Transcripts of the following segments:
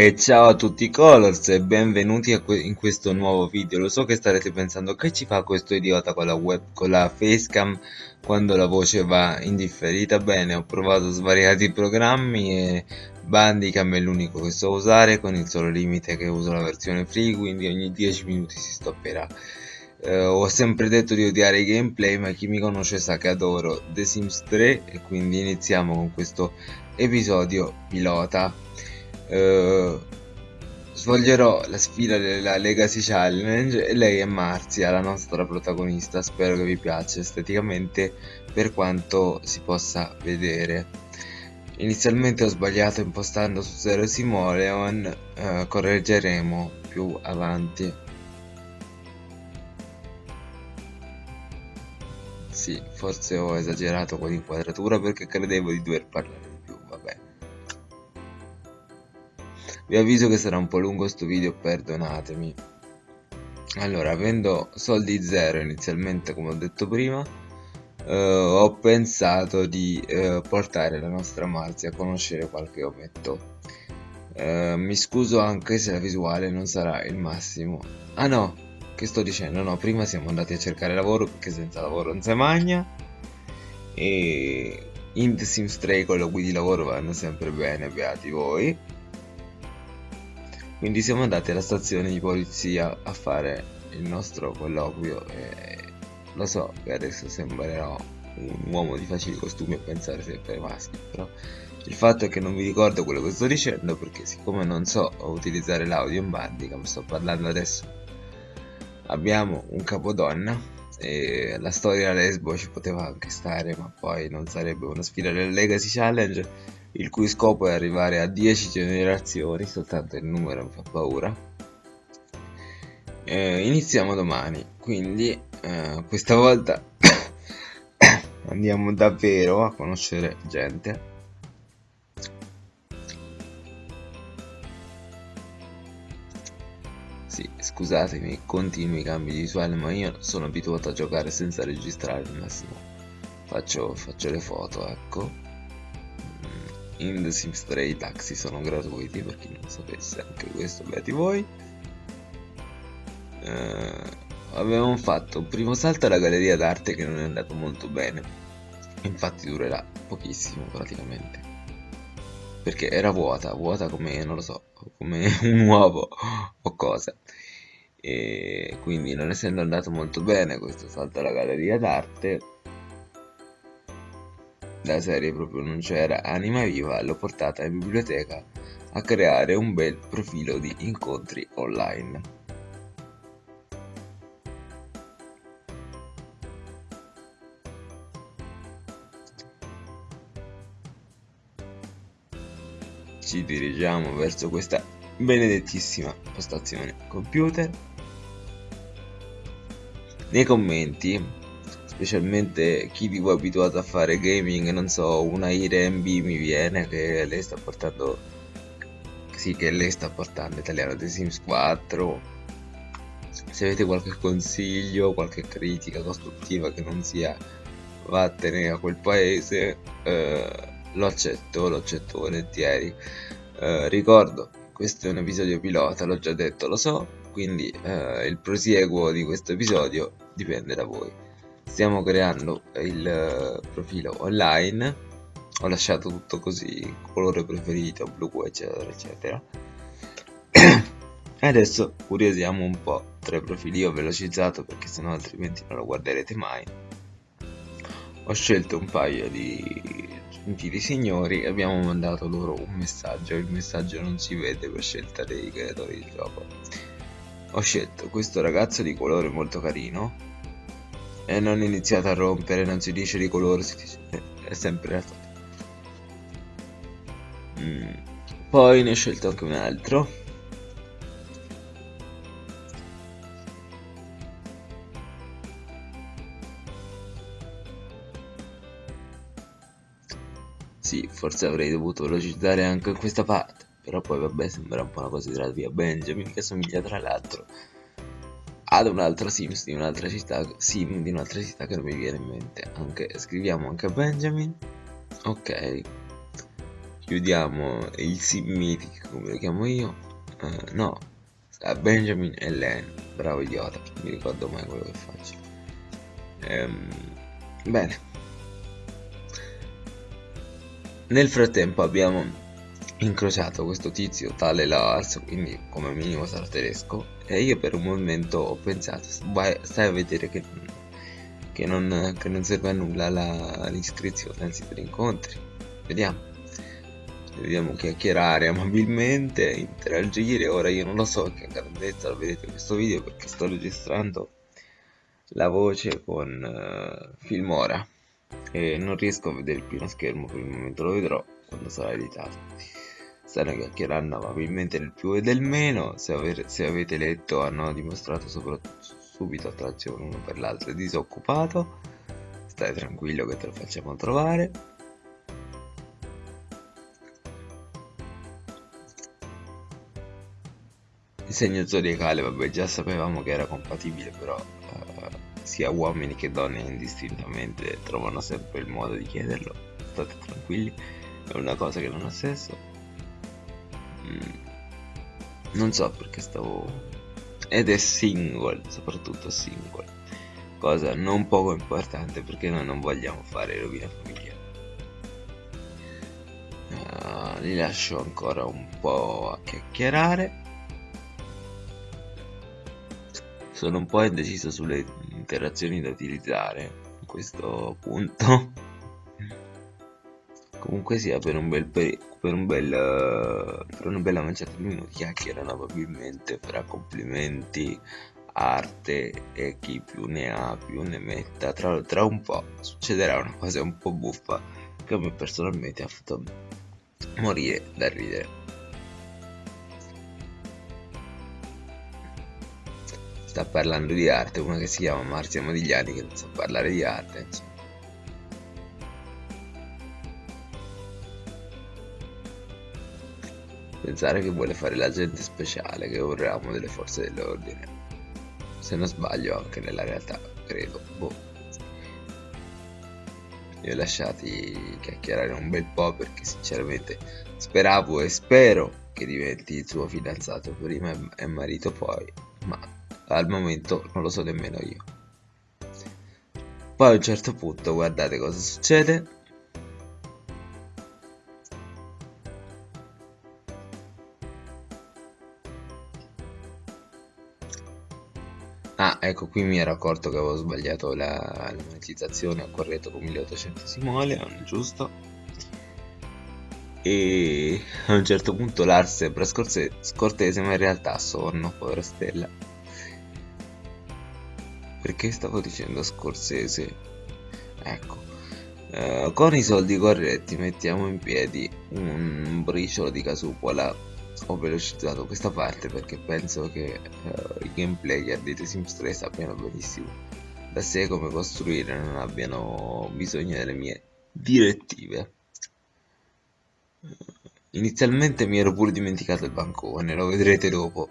E ciao a tutti Colors e benvenuti que in questo nuovo video. Lo so che starete pensando che ci fa questo idiota con la web, con la facecam quando la voce va indifferita. Bene, ho provato svariati programmi e Bandicam è l'unico che so usare con il solo limite che uso la versione free, quindi ogni 10 minuti si stopperà. Eh, ho sempre detto di odiare i gameplay, ma chi mi conosce sa che adoro The Sims 3 e quindi iniziamo con questo episodio pilota eh, svolgerò la sfida della Legacy Challenge e lei è Marzia, la nostra protagonista, spero che vi piaccia esteticamente per quanto si possa vedere. Inizialmente ho sbagliato impostando su Zero Simoleon, eh, correggeremo più avanti. Sì, forse ho esagerato con l'inquadratura perché credevo di dover parlare Vi avviso che sarà un po' lungo sto video, perdonatemi. Allora, avendo soldi zero inizialmente, come ho detto prima, eh, ho pensato di eh, portare la nostra Marzia a conoscere qualche ometto. Eh, mi scuso anche se la visuale non sarà il massimo. Ah no, che sto dicendo? No, prima siamo andati a cercare lavoro perché senza lavoro non si magna. E in The Sims 3 con la guidi lavoro vanno sempre bene, beati voi. Quindi siamo andati alla stazione di polizia a fare il nostro colloquio e lo so che adesso sembrerò un uomo di facili costumi a pensare sempre ai maschi, però il fatto è che non vi ricordo quello che sto dicendo perché siccome non so utilizzare l'audio in bandicam sto parlando adesso. Abbiamo un capodonna e la storia lesbo ci poteva anche stare ma poi non sarebbe una sfida del Legacy Challenge il cui scopo è arrivare a 10 generazioni, soltanto il numero mi fa paura. Eh, iniziamo domani, quindi eh, questa volta andiamo davvero a conoscere gente. Sì, scusatemi, continui cambi di visuale, ma io sono abituato a giocare senza registrare al massimo. Faccio, faccio le foto, ecco in The Sims 3 i taxi sono gratuiti per chi non sapesse anche questo beati voi. Eh, avevamo fatto un primo salto alla galleria d'arte che non è andato molto bene. Infatti durerà pochissimo praticamente. Perché era vuota vuota come non lo so come un uovo o cosa. E quindi non essendo andato molto bene questo salto alla galleria d'arte la serie proprio non c'era anima viva l'ho portata in biblioteca a creare un bel profilo di incontri online. Ci dirigiamo verso questa benedettissima postazione computer. Nei commenti specialmente chi di voi è abituato a fare gaming, non so, una IRMB mi viene che lei sta portando, sì che lei sta portando italiano The Sims 4, se avete qualche consiglio, qualche critica costruttiva che non sia vattene a quel paese, eh, lo accetto, lo accetto volentieri. Eh, ricordo, questo è un episodio pilota, l'ho già detto, lo so, quindi eh, il prosieguo di questo episodio dipende da voi stiamo creando il eh, profilo online ho lasciato tutto così colore preferito blu eccetera eccetera. E adesso curiosiamo un po' tra i profili ho velocizzato perché sennò altrimenti non lo guarderete mai. Ho scelto un paio di gentili signori e abbiamo mandato loro un messaggio il messaggio non si vede per scelta dei creatori di gioco. Ho scelto questo ragazzo di colore molto carino e non iniziate a rompere, non si dice di colore, si dice, è sempre la storia. Mm. Poi ne ho scelto anche un altro. Sì, forse avrei dovuto velocizzare anche questa parte, però poi vabbè sembra un po' una cosa di via Benjamin che somiglia tra l'altro ad un altro Sims di un'altra città, Sim di un'altra città che non mi viene in mente. Anche, scriviamo anche Benjamin. Ok. chiudiamo il sim mythic come lo chiamo io uh, no a Benjamin e Len bravo idiota non mi ricordo mai quello che faccio ehm, bene nel frattempo abbiamo incrociato questo tizio tale Lars quindi come minimo sarà tedesco e io per un momento ho pensato stai a vedere che, che, non, che non serve a nulla l'iscrizione sito di incontri vediamo dobbiamo chiacchierare amabilmente, interagire. Ora io non lo so che grandezza vedete questo video perché sto registrando la voce con uh, Filmora e non riesco a vedere il primo schermo per il momento, lo vedrò quando sarà editato. Stanno chiacchierando amabilmente del più e del meno, se, aver, se avete letto hanno dimostrato subito attrazione uno per l'altro, è disoccupato, stai tranquillo che te lo facciamo trovare Il segno zodiacale, vabbè, già sapevamo che era compatibile, però uh, sia uomini che donne indistintamente trovano sempre il modo di chiederlo. State tranquilli, è una cosa che non ha senso. Non so perché stavo... Ed è single, soprattutto single. Cosa non poco importante perché noi non vogliamo fare rovina familiare. Uh, li lascio ancora un po' a chiacchierare sono un po' indeciso sulle interazioni da utilizzare a questo punto comunque sia per un bel per, per un bel per una bella manciata di minuti chiacchierano probabilmente fra complimenti arte e chi più ne ha più ne metta tra, tra un po' succederà una cosa un po' buffa che a me personalmente ha fatto morire da ridere sta parlando di arte, una che si chiama Marzia Modigliani che non sa parlare di arte, insomma. Pensare che vuole fare l'agente speciale, che è un ramo delle forze dell'ordine. Se non sbaglio anche nella realtà, credo. Boh. Li ho lasciati chiacchierare un bel po' perché sinceramente speravo e spero che diventi il suo fidanzato prima e marito poi, ma al momento non lo so nemmeno io poi a un certo punto guardate cosa succede Ecco, qui mi ero accorto che avevo sbagliato la, la monetizzazione, ho corretto con 1800 simoleon, giusto? E a un certo punto Lars sembra scortese, ma in realtà sonno, povera stella. Perché stavo dicendo Scorsese? Ecco, uh, con i soldi corretti mettiamo in piedi un briciolo di casupola. Ho velocizzato questa parte perché penso che uh, i gameplayer di The Sims 3 sappiano benissimo da sé come costruire non abbiano bisogno delle mie direttive. Inizialmente mi ero pure dimenticato il bancone, lo vedrete dopo.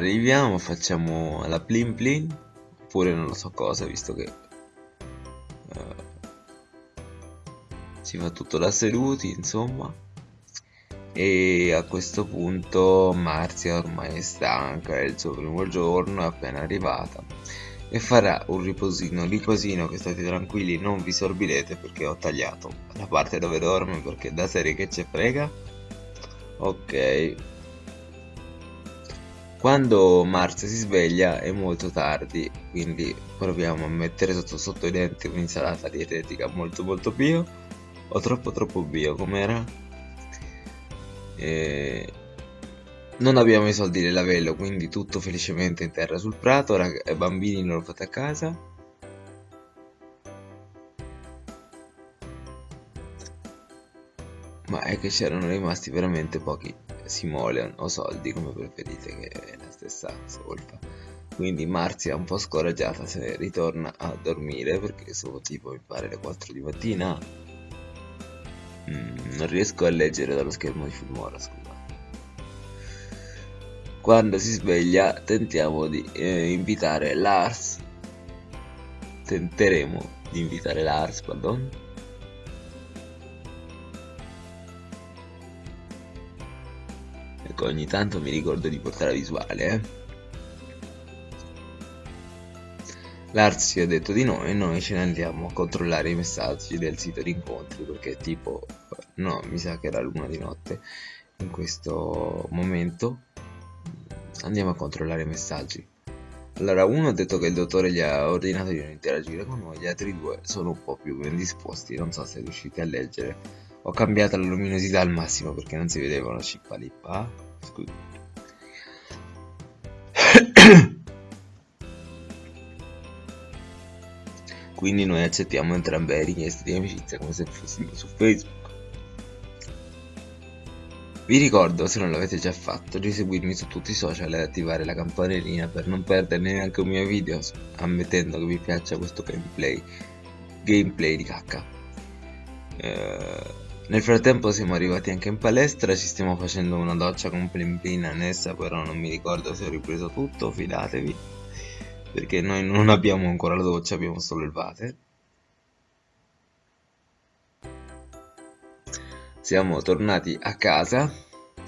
arriviamo facciamo la plin plin oppure non lo so cosa visto che uh, si fa tutto da seduti insomma. E a questo punto Marzia ormai è stanca è il suo primo giorno è appena arrivata e farà un riposino riposino che state tranquilli non vi sorbirete perché ho tagliato la parte dove dorme perché da serie che ci frega. Ok quando Mars si sveglia è molto tardi, quindi proviamo a mettere sotto, sotto i denti un'insalata dietetica molto molto bio o troppo troppo bio com'era? E... Non abbiamo i soldi del lavello, quindi tutto felicemente in terra sul prato, rag- bambini non lo fate a casa. Ma è che c'erano rimasti veramente pochi simoleon o soldi come preferite che è la stessa solfa quindi Marzia un po' scoraggiata se ritorna a dormire perché sono tipo mi pare le 4 di mattina. Mm, non riesco a leggere dallo schermo di Filmora scusate quando si sveglia tentiamo di eh, invitare Lars. Tenteremo di invitare Lars pardon ecco ogni tanto mi ricordo di portare la visuale eh. Ci ha detto di no e noi ce ne andiamo a controllare i messaggi del sito di incontri perché tipo no mi sa che era l'una di notte. In questo momento andiamo a controllare i messaggi. Allora uno ha detto che il dottore gli ha ordinato di non interagire con noi gli altri due sono un po' più ben disposti non so se riuscite a leggere. Ho cambiato la luminosità al massimo perché non si vedeva una cippa lippa quindi noi accettiamo entrambe le richieste di amicizia come se fossimo su Facebook vi ricordo, se non l'avete già fatto, di seguirmi su tutti i social e attivare la campanellina per non perdere neanche un mio video, ammettendo che vi piaccia questo gameplay, gameplay di cacca. Eh, nel frattempo siamo arrivati anche in palestra, ci stiamo facendo una doccia con plin plin annessa, però non mi ricordo se ho ripreso tutto, fidatevi, perché noi non abbiamo ancora la doccia, abbiamo solo il water. siamo tornati a casa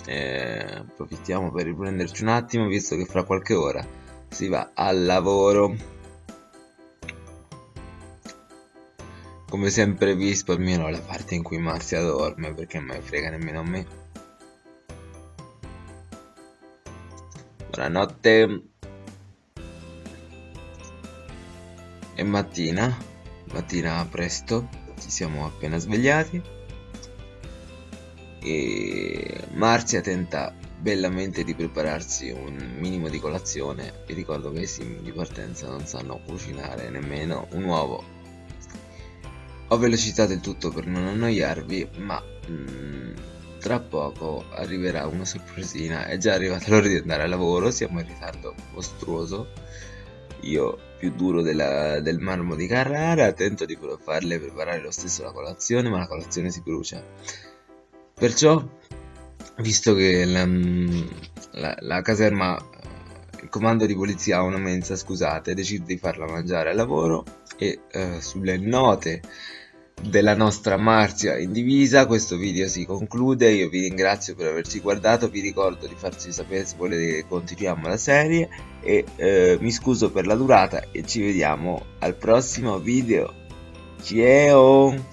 eh, approfittiamo per riprenderci un attimo visto che fra qualche ora si va al lavoro come sempre vi spalmierò la parte in cui Marzia dorme perché non me frega nemmeno a me. Buonanotte. È mattina mattina presto ci siamo appena svegliati. E Marzia tenta bellamente di prepararsi un minimo di colazione. Vi ricordo che i sim di partenza non sanno cucinare nemmeno un uovo ho velocizzato il tutto per non annoiarvi ma mm, tra poco arriverà una sorpresina. È già arrivata l'ora di andare al lavoro siamo in ritardo mostruoso. Io più duro della, del marmo di Carrara tento di farle preparare lo stesso la colazione ma la colazione si brucia. Perciò, visto che la, la, la caserma, il comando di polizia ha una mensa, scusate, decide di farla mangiare al lavoro e eh, sulle note della nostra Marzia in divisa. Questo video si conclude. Io vi ringrazio per averci guardato. Vi ricordo di farci sapere se volete che continuiamo la serie. E eh, mi scuso per la durata e ci vediamo al prossimo video. Ciao